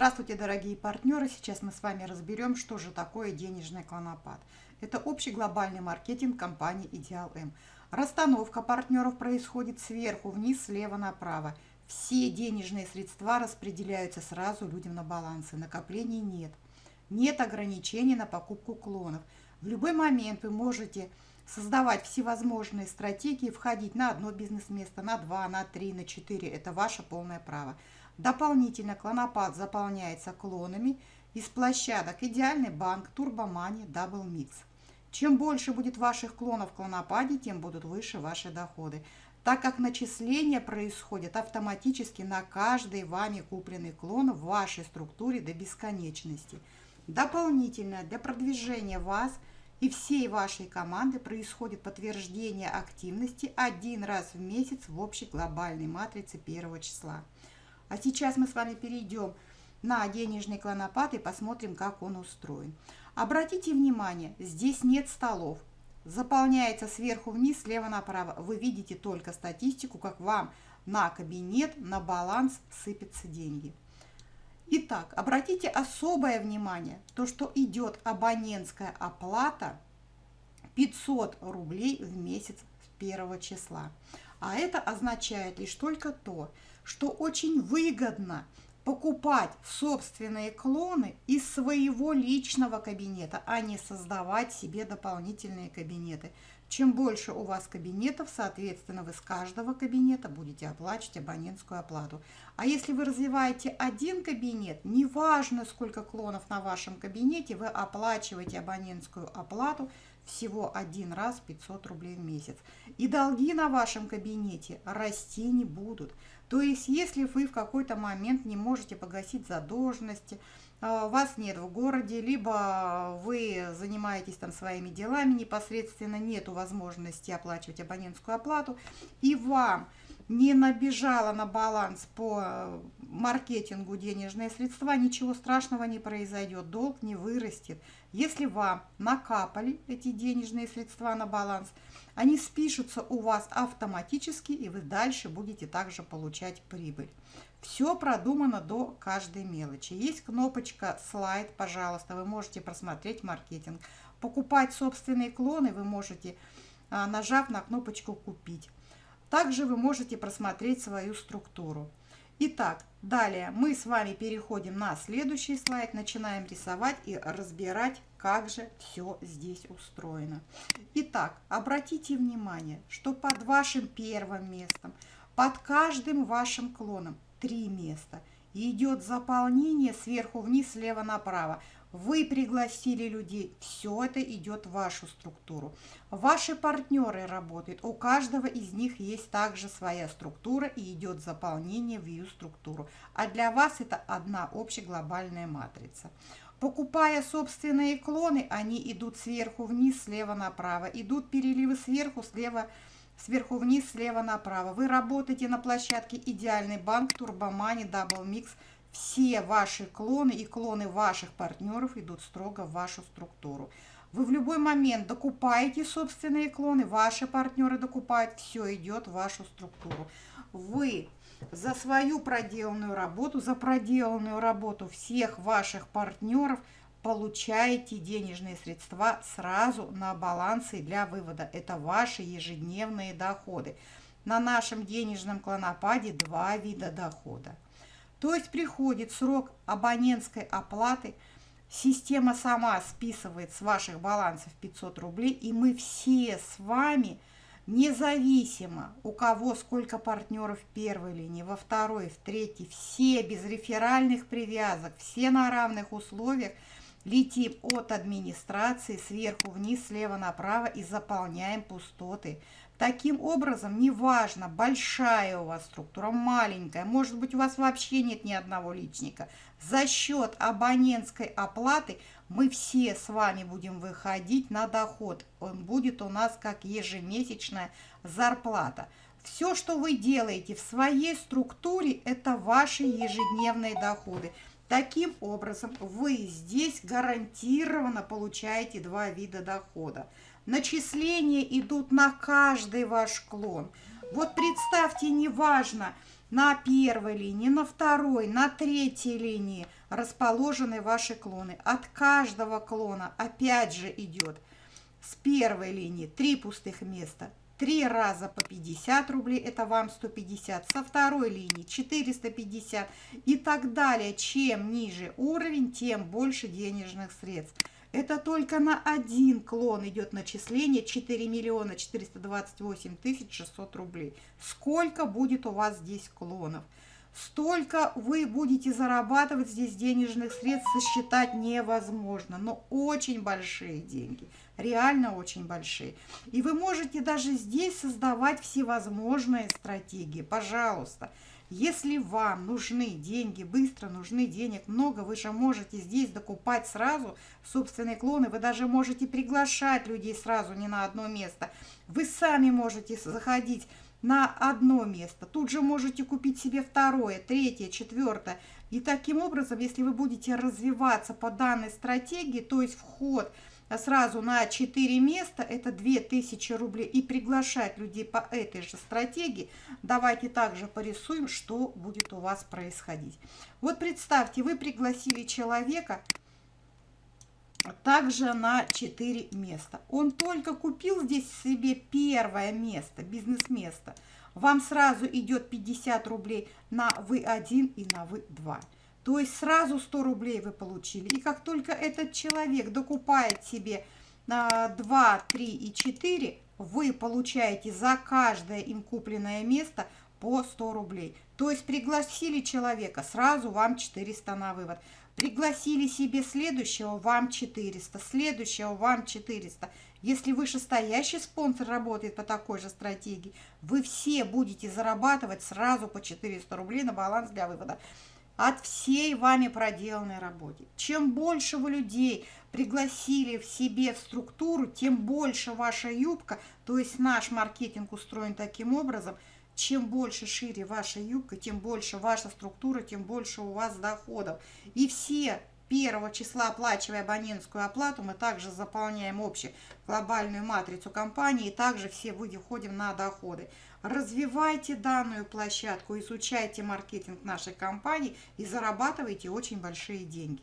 Здравствуйте, дорогие партнеры! Сейчас мы с вами разберем, что же такое денежный клонопад. Это общий глобальный маркетинг компании Ideal M. Расстановка партнеров происходит сверху вниз, слева направо. Все денежные средства распределяются сразу людям на балансы. Накоплений нет. Нет ограничений на покупку клонов. В любой момент вы можете создавать всевозможные стратегии, входить на одно бизнес-место, на два, на три, на четыре. Это ваше полное право. Дополнительно клонопад заполняется клонами из площадок «Идеальный банк», «Turbo Money», «Double Mix». Чем больше будет ваших клонов в клонопаде, тем будут выше ваши доходы, так как начисления происходят автоматически на каждый вами купленный клон в вашей структуре до бесконечности. Дополнительно для продвижения вас и всей вашей команды происходит подтверждение активности один раз в месяц в общей глобальной матрице первого числа. А сейчас мы с вами перейдем на денежный клонопад и посмотрим, как он устроен. Обратите внимание, здесь нет столов. Заполняется сверху вниз, слева направо. Вы видите только статистику, как вам на кабинет, на баланс сыпятся деньги. Итак, обратите особое внимание, то, что идет абонентская оплата 500 рублей в месяц с первого числа. А это означает лишь только то, что очень выгодно покупать собственные клоны из своего личного кабинета, а не создавать себе дополнительные кабинеты. Чем больше у вас кабинетов, соответственно, вы с каждого кабинета будете оплачивать абонентскую оплату. А если вы развиваете один кабинет, неважно сколько клонов на вашем кабинете, вы оплачиваете абонентскую оплату всего один раз 500 рублей в месяц. И долги на вашем кабинете расти не будут. То есть, если вы в какой-то момент не можете погасить задолженности, а, вас нет в городе, либо вы занимаетесь там своими делами, непосредственно нету возможности оплачивать абонентскую оплату, и вам не набежало на баланс по маркетингу денежные средства, ничего страшного не произойдет, долг не вырастет. Если вам накапали эти денежные средства на баланс, они спишутся у вас автоматически, и вы дальше будете также получать прибыль. Все продумано до каждой мелочи. Есть кнопочка «Слайд», пожалуйста, вы можете просмотреть маркетинг. Покупать собственные клоны вы можете, а, нажав на кнопочку «Купить». Также вы можете просмотреть свою структуру. Итак, далее мы с вами переходим на следующий слайд, начинаем рисовать и разбирать, как же все здесь устроено. Итак, обратите внимание, что под вашим первым местом, под каждым вашим клоном три места. Идет заполнение сверху вниз, слева направо. Вы пригласили людей, все это идет в вашу структуру. Ваши партнеры работают, у каждого из них есть также своя структура и идет заполнение в ее структуру. А для вас это одна общеглобальная матрица. Покупая собственные клоны, они идут сверху вниз, слева направо. Идут переливы сверху, слева сверху вниз, слева направо. Вы работаете на площадке «Идеальный банк», «Turbo Money», «Double Mix», все ваши клоны и клоны ваших партнеров идут строго в вашу структуру. Вы в любой момент докупаете собственные клоны, ваши партнеры докупают, все идет в вашу структуру. Вы за свою проделанную работу, за проделанную работу всех ваших партнеров получаете денежные средства сразу на балансы для вывода. Это ваши ежедневные доходы. На нашем денежном клонопаде два вида дохода. То есть приходит срок абонентской оплаты, система сама списывает с ваших балансов 500 рублей, и мы все с вами, независимо у кого сколько партнеров в первой линии, во второй, в третьей, все без реферальных привязок, все на равных условиях, летим от администрации сверху вниз, слева направо и заполняем пустоты. Таким образом, неважно, большая у вас структура, маленькая, может быть, у вас вообще нет ни одного личника. За счет абонентской оплаты мы все с вами будем выходить на доход. Он будет у нас как ежемесячная зарплата. Все, что вы делаете в своей структуре, это ваши ежедневные доходы. Таким образом, вы здесь гарантированно получаете два вида дохода. Начисления идут на каждый ваш клон. Вот представьте, неважно, на первой линии, на второй, на третьей линии, расположены ваши клоны. От каждого клона опять же идет с первой линии 3 пустых места, три раза по 50 рублей, это вам 150, со второй линии 450 и так далее. Чем ниже уровень, тем больше денежных средств. Это только на один клон идет начисление 4 миллиона 428 тысяч 600 рублей. Сколько будет у вас здесь клонов? Столько вы будете зарабатывать здесь денежных средств, сосчитать невозможно, но очень большие деньги, реально очень большие. И вы можете даже здесь создавать всевозможные стратегии, пожалуйста. Если вам нужны деньги, быстро нужны денег много, вы же можете здесь докупать сразу собственные клоны, вы даже можете приглашать людей сразу не на одно место. Вы сами можете заходить на одно место. Тут же можете купить себе второе, третье, четвертое. И таким образом, если вы будете развиваться по данной стратегии, то есть вход сразу на 4 места, это 2000 рублей, и приглашать людей по этой же стратегии, давайте также порисуем, что будет у вас происходить. Вот представьте, вы пригласили человека, также на 4 места. Он только купил здесь себе первое место, бизнес-место. Вам сразу идет 50 рублей на вы1 и на вы2. То есть сразу 100 рублей вы получили. И как только этот человек докупает себе 2, 3 и 4, вы получаете за каждое им купленное место по 100 рублей. То есть пригласили человека, сразу вам 400 на вывод. Пригласили себе следующего, вам 400, следующего, вам 400. Если вышестоящий спонсор работает по такой же стратегии, вы все будете зарабатывать сразу по 400 рублей на баланс для вывода от всей вами проделанной работы. Чем больше вы людей пригласили в себе в структуру, тем больше ваша юбка, то есть наш маркетинг устроен таким образом – чем больше шире ваша юбка, тем больше ваша структура, тем больше у вас доходов. И все первого числа, оплачивая абонентскую оплату, мы также заполняем общую глобальную матрицу компании, и также все выходим на доходы. Развивайте данную площадку, изучайте маркетинг нашей компании и зарабатывайте очень большие деньги.